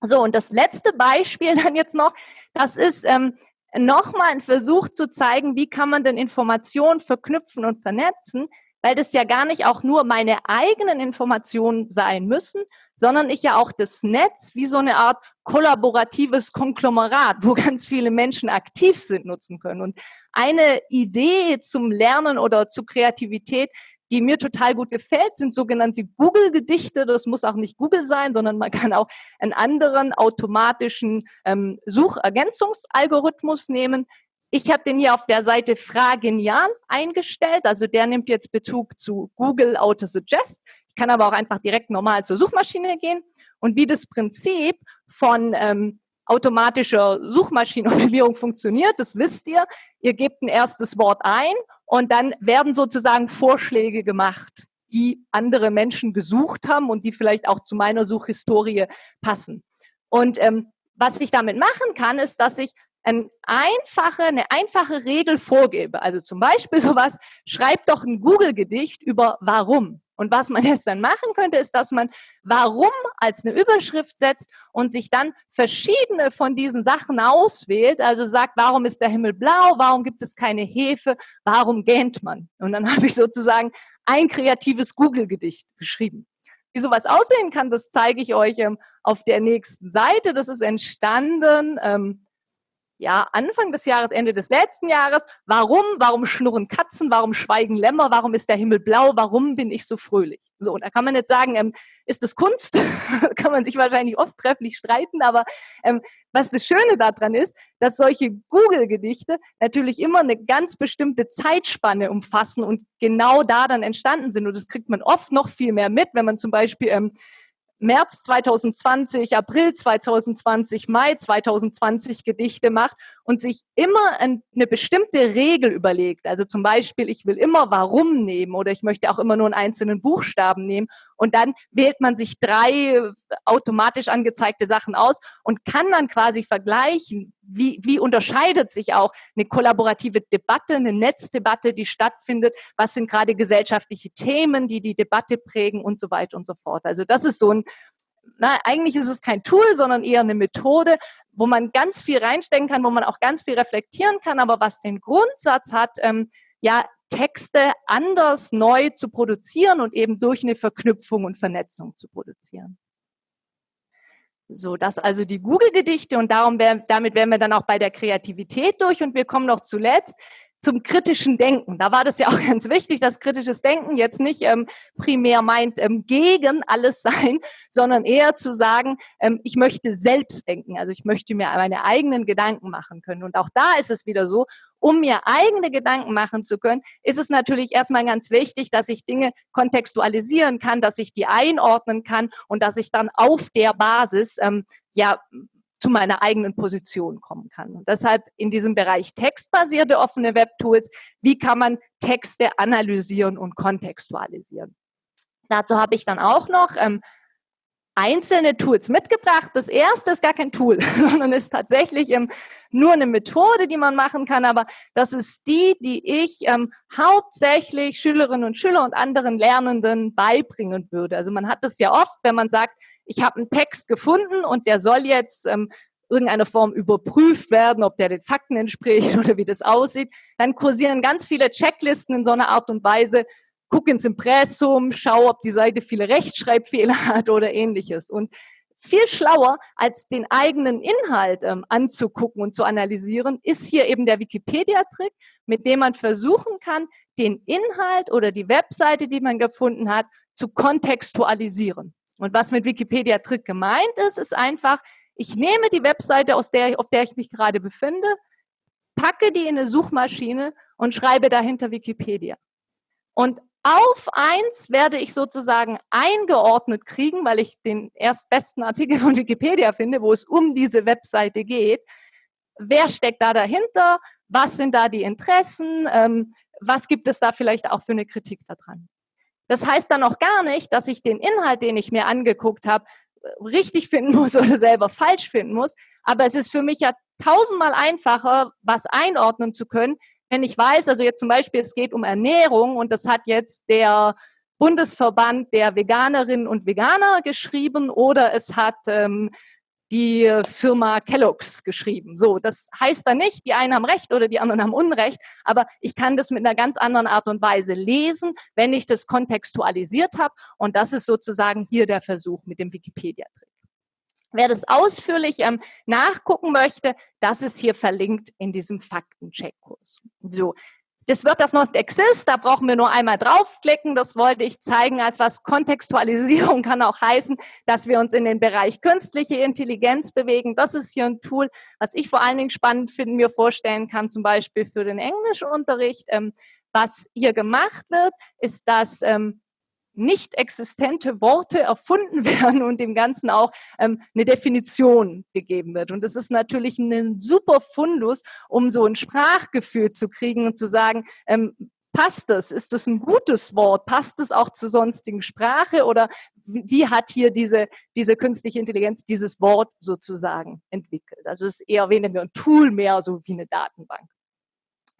So, und das letzte Beispiel dann jetzt noch, das ist ähm, nochmal ein Versuch zu zeigen, wie kann man denn Informationen verknüpfen und vernetzen, weil das ja gar nicht auch nur meine eigenen Informationen sein müssen, sondern ich ja auch das Netz wie so eine Art kollaboratives Konglomerat, wo ganz viele Menschen aktiv sind, nutzen können. Und eine Idee zum Lernen oder zu Kreativität, die mir total gut gefällt, sind sogenannte Google-Gedichte. Das muss auch nicht Google sein, sondern man kann auch einen anderen automatischen ähm, Suchergänzungsalgorithmus nehmen. Ich habe den hier auf der Seite Fragenial eingestellt. Also der nimmt jetzt Bezug zu Google Autosuggest. Ich kann aber auch einfach direkt normal zur Suchmaschine gehen. Und wie das Prinzip von ähm, automatischer Suchmaschinenoptimierung funktioniert, das wisst ihr. Ihr gebt ein erstes Wort ein und dann werden sozusagen Vorschläge gemacht, die andere Menschen gesucht haben und die vielleicht auch zu meiner Suchhistorie passen. Und ähm, was ich damit machen kann, ist, dass ich ein einfache, eine einfache Regel vorgebe. Also zum Beispiel sowas, schreib doch ein Google-Gedicht über warum. Und was man jetzt dann machen könnte, ist, dass man warum als eine Überschrift setzt und sich dann verschiedene von diesen Sachen auswählt. Also sagt, warum ist der Himmel blau? Warum gibt es keine Hefe? Warum gähnt man? Und dann habe ich sozusagen ein kreatives Google-Gedicht geschrieben. Wie sowas aussehen kann, das zeige ich euch ähm, auf der nächsten Seite. Das ist entstanden ähm, ja, Anfang des Jahres, Ende des letzten Jahres. Warum? Warum schnurren Katzen? Warum schweigen Lämmer? Warum ist der Himmel blau? Warum bin ich so fröhlich? So, und da kann man jetzt sagen, ähm, ist das Kunst? kann man sich wahrscheinlich oft trefflich streiten, aber ähm, was das Schöne daran ist, dass solche Google-Gedichte natürlich immer eine ganz bestimmte Zeitspanne umfassen und genau da dann entstanden sind. Und das kriegt man oft noch viel mehr mit, wenn man zum Beispiel ähm, März 2020, April 2020, Mai 2020 Gedichte macht und sich immer eine bestimmte Regel überlegt, also zum Beispiel, ich will immer warum nehmen oder ich möchte auch immer nur einen einzelnen Buchstaben nehmen. Und dann wählt man sich drei automatisch angezeigte Sachen aus und kann dann quasi vergleichen, wie, wie unterscheidet sich auch eine kollaborative Debatte, eine Netzdebatte, die stattfindet, was sind gerade gesellschaftliche Themen, die die Debatte prägen und so weiter und so fort. Also das ist so ein na, eigentlich ist es kein Tool, sondern eher eine Methode, wo man ganz viel reinstecken kann, wo man auch ganz viel reflektieren kann, aber was den Grundsatz hat, ähm, ja, Texte anders neu zu produzieren und eben durch eine Verknüpfung und Vernetzung zu produzieren. So, das also die Google-Gedichte und darum wär, damit wären wir dann auch bei der Kreativität durch und wir kommen noch zuletzt zum kritischen Denken. Da war das ja auch ganz wichtig, dass kritisches Denken jetzt nicht ähm, primär meint, ähm, gegen alles sein, sondern eher zu sagen, ähm, ich möchte selbst denken. Also ich möchte mir meine eigenen Gedanken machen können. Und auch da ist es wieder so, um mir eigene Gedanken machen zu können, ist es natürlich erstmal ganz wichtig, dass ich Dinge kontextualisieren kann, dass ich die einordnen kann und dass ich dann auf der Basis ähm, ja zu meiner eigenen Position kommen kann. Und deshalb in diesem Bereich textbasierte offene Webtools, wie kann man Texte analysieren und kontextualisieren. Dazu habe ich dann auch noch ähm, einzelne Tools mitgebracht. Das erste ist gar kein Tool, sondern ist tatsächlich ähm, nur eine Methode, die man machen kann. Aber das ist die, die ich ähm, hauptsächlich Schülerinnen und Schüler und anderen Lernenden beibringen würde. Also man hat das ja oft, wenn man sagt, ich habe einen Text gefunden und der soll jetzt ähm, irgendeiner Form überprüft werden, ob der den Fakten entspricht oder wie das aussieht, dann kursieren ganz viele Checklisten in so einer Art und Weise, guck ins Impressum, schau, ob die Seite viele Rechtschreibfehler hat oder ähnliches. Und viel schlauer, als den eigenen Inhalt ähm, anzugucken und zu analysieren, ist hier eben der Wikipedia-Trick, mit dem man versuchen kann, den Inhalt oder die Webseite, die man gefunden hat, zu kontextualisieren. Und was mit Wikipedia Trick gemeint ist, ist einfach, ich nehme die Webseite, aus der, auf der ich mich gerade befinde, packe die in eine Suchmaschine und schreibe dahinter Wikipedia. Und auf eins werde ich sozusagen eingeordnet kriegen, weil ich den erstbesten Artikel von Wikipedia finde, wo es um diese Webseite geht. Wer steckt da dahinter? Was sind da die Interessen? Ähm, was gibt es da vielleicht auch für eine Kritik daran? Das heißt dann auch gar nicht, dass ich den Inhalt, den ich mir angeguckt habe, richtig finden muss oder selber falsch finden muss. Aber es ist für mich ja tausendmal einfacher, was einordnen zu können, wenn ich weiß, also jetzt zum Beispiel, es geht um Ernährung und das hat jetzt der Bundesverband der Veganerinnen und Veganer geschrieben oder es hat ähm, die Firma Kellogg's geschrieben. So, das heißt dann nicht, die einen haben Recht oder die anderen haben Unrecht, aber ich kann das mit einer ganz anderen Art und Weise lesen, wenn ich das kontextualisiert habe. Und das ist sozusagen hier der Versuch mit dem Wikipedia-Trick. Wer das ausführlich ähm, nachgucken möchte, das ist hier verlinkt in diesem Faktencheckkurs. So, das wird das not exist, da brauchen wir nur einmal draufklicken. Das wollte ich zeigen als was. Kontextualisierung kann auch heißen, dass wir uns in den Bereich künstliche Intelligenz bewegen. Das ist hier ein Tool, was ich vor allen Dingen spannend finde, mir vorstellen kann, zum Beispiel für den Englischunterricht. Ähm, was hier gemacht wird, ist, dass ähm, nicht existente Worte erfunden werden und dem Ganzen auch ähm, eine Definition gegeben wird. Und das ist natürlich ein super Fundus, um so ein Sprachgefühl zu kriegen und zu sagen, ähm, passt das? Ist das ein gutes Wort? Passt es auch zur sonstigen Sprache? Oder wie hat hier diese, diese künstliche Intelligenz dieses Wort sozusagen entwickelt? Also es ist eher weniger ein Tool, mehr so wie eine Datenbank.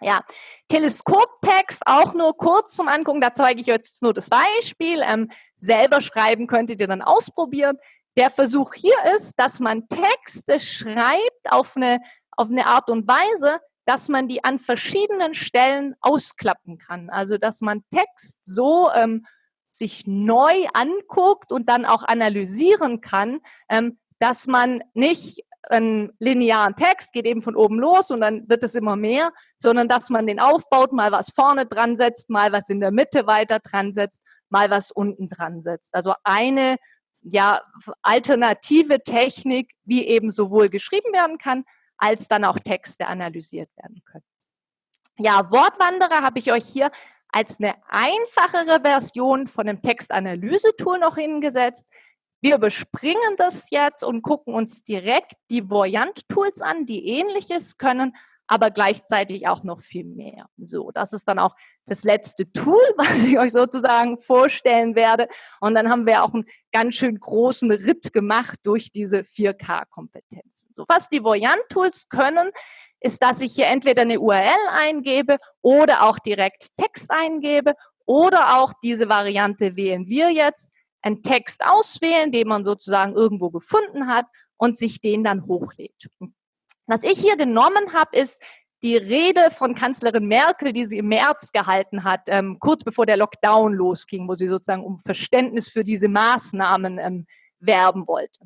Ja, Teleskoptext auch nur kurz zum Angucken. Da zeige ich jetzt nur das Beispiel. Ähm, selber schreiben könntet ihr dann ausprobieren. Der Versuch hier ist, dass man Texte schreibt auf eine, auf eine Art und Weise, dass man die an verschiedenen Stellen ausklappen kann. Also, dass man Text so ähm, sich neu anguckt und dann auch analysieren kann, ähm, dass man nicht einen linearen Text, geht eben von oben los und dann wird es immer mehr, sondern dass man den aufbaut, mal was vorne dran setzt, mal was in der Mitte weiter dran setzt, mal was unten dran setzt. Also eine ja, alternative Technik, wie eben sowohl geschrieben werden kann, als dann auch Texte analysiert werden können. Ja, Wortwanderer habe ich euch hier als eine einfachere Version von einem Textanalyse-Tool noch hingesetzt. Wir überspringen das jetzt und gucken uns direkt die Voyant-Tools an, die ähnliches können, aber gleichzeitig auch noch viel mehr. So, das ist dann auch das letzte Tool, was ich euch sozusagen vorstellen werde. Und dann haben wir auch einen ganz schön großen Ritt gemacht durch diese 4K-Kompetenzen. So, was die Voyant-Tools können, ist, dass ich hier entweder eine URL eingebe oder auch direkt Text eingebe oder auch diese Variante wählen wir jetzt, einen Text auswählen, den man sozusagen irgendwo gefunden hat und sich den dann hochlädt. Was ich hier genommen habe, ist die Rede von Kanzlerin Merkel, die sie im März gehalten hat, ähm, kurz bevor der Lockdown losging, wo sie sozusagen um Verständnis für diese Maßnahmen ähm, werben wollte.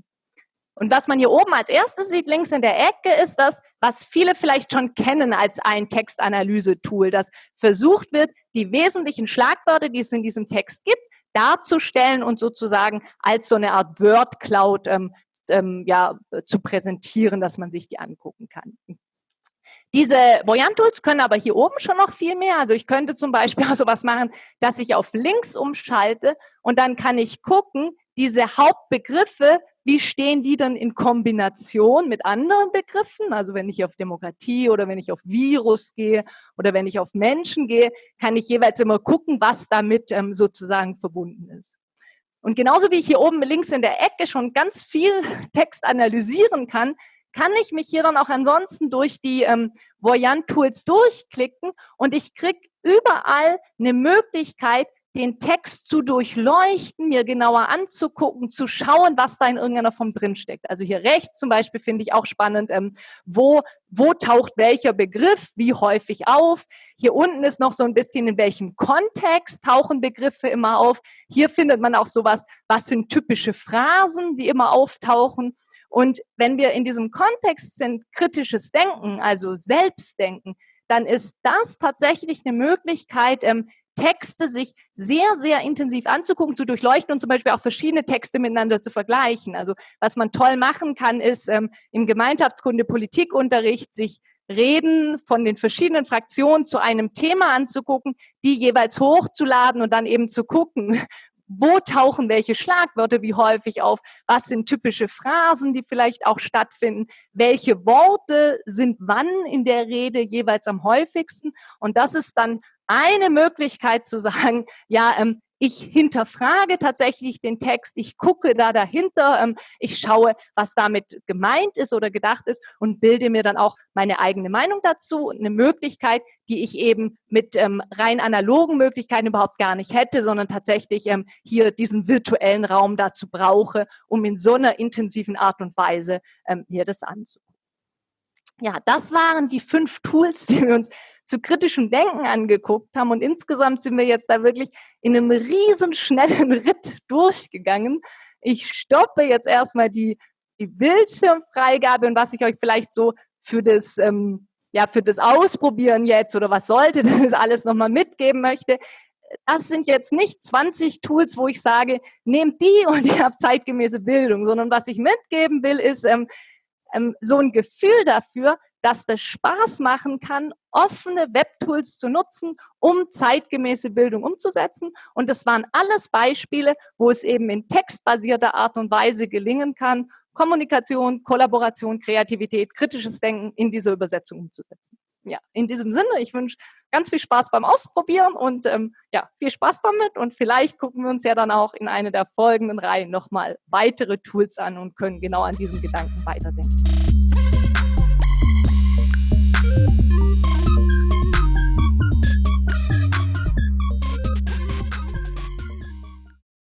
Und was man hier oben als erstes sieht, links in der Ecke, ist das, was viele vielleicht schon kennen als ein Textanalyse-Tool, das versucht wird, die wesentlichen Schlagwörter, die es in diesem Text gibt, darzustellen und sozusagen als so eine Art Word Cloud ähm, ähm, ja, zu präsentieren, dass man sich die angucken kann. Diese Voyant-Tools können aber hier oben schon noch viel mehr. Also ich könnte zum Beispiel auch sowas machen, dass ich auf links umschalte und dann kann ich gucken, diese Hauptbegriffe, wie stehen die dann in Kombination mit anderen Begriffen? Also wenn ich auf Demokratie oder wenn ich auf Virus gehe oder wenn ich auf Menschen gehe, kann ich jeweils immer gucken, was damit ähm, sozusagen verbunden ist. Und genauso wie ich hier oben links in der Ecke schon ganz viel Text analysieren kann, kann ich mich hier dann auch ansonsten durch die ähm, Voyant-Tools durchklicken und ich kriege überall eine Möglichkeit, den Text zu durchleuchten, mir genauer anzugucken, zu schauen, was da in irgendeiner Form drinsteckt. Also hier rechts zum Beispiel finde ich auch spannend, ähm, wo, wo taucht welcher Begriff wie häufig auf. Hier unten ist noch so ein bisschen, in welchem Kontext tauchen Begriffe immer auf. Hier findet man auch sowas, was sind typische Phrasen, die immer auftauchen. Und wenn wir in diesem Kontext sind, kritisches Denken, also Selbstdenken, dann ist das tatsächlich eine Möglichkeit, ähm, Texte sich sehr, sehr intensiv anzugucken, zu durchleuchten und zum Beispiel auch verschiedene Texte miteinander zu vergleichen. Also was man toll machen kann, ist ähm, im Gemeinschaftskunde Politikunterricht sich Reden von den verschiedenen Fraktionen zu einem Thema anzugucken, die jeweils hochzuladen und dann eben zu gucken, wo tauchen welche Schlagwörter wie häufig auf, was sind typische Phrasen, die vielleicht auch stattfinden, welche Worte sind wann in der Rede jeweils am häufigsten. Und das ist dann eine Möglichkeit zu sagen, ja, ähm, ich hinterfrage tatsächlich den Text, ich gucke da dahinter, ähm, ich schaue, was damit gemeint ist oder gedacht ist und bilde mir dann auch meine eigene Meinung dazu. Eine Möglichkeit, die ich eben mit ähm, rein analogen Möglichkeiten überhaupt gar nicht hätte, sondern tatsächlich ähm, hier diesen virtuellen Raum dazu brauche, um in so einer intensiven Art und Weise ähm, mir das anzugucken. Ja, das waren die fünf Tools, die wir uns zu kritischem Denken angeguckt haben. Und insgesamt sind wir jetzt da wirklich in einem riesen schnellen Ritt durchgegangen. Ich stoppe jetzt erstmal die, die Bildschirmfreigabe und was ich euch vielleicht so für das, ähm, ja, für das Ausprobieren jetzt oder was sollte das alles nochmal mitgeben möchte. Das sind jetzt nicht 20 Tools, wo ich sage, nehmt die und ihr habt zeitgemäße Bildung, sondern was ich mitgeben will, ist ähm, ähm, so ein Gefühl dafür, dass das Spaß machen kann, offene Webtools zu nutzen, um zeitgemäße Bildung umzusetzen. Und das waren alles Beispiele, wo es eben in textbasierter Art und Weise gelingen kann, Kommunikation, Kollaboration, Kreativität, kritisches Denken in dieser Übersetzung umzusetzen. Ja, in diesem Sinne, ich wünsche ganz viel Spaß beim Ausprobieren und ähm, ja, viel Spaß damit und vielleicht gucken wir uns ja dann auch in einer der folgenden Reihen nochmal weitere Tools an und können genau an diesem Gedanken weiterdenken.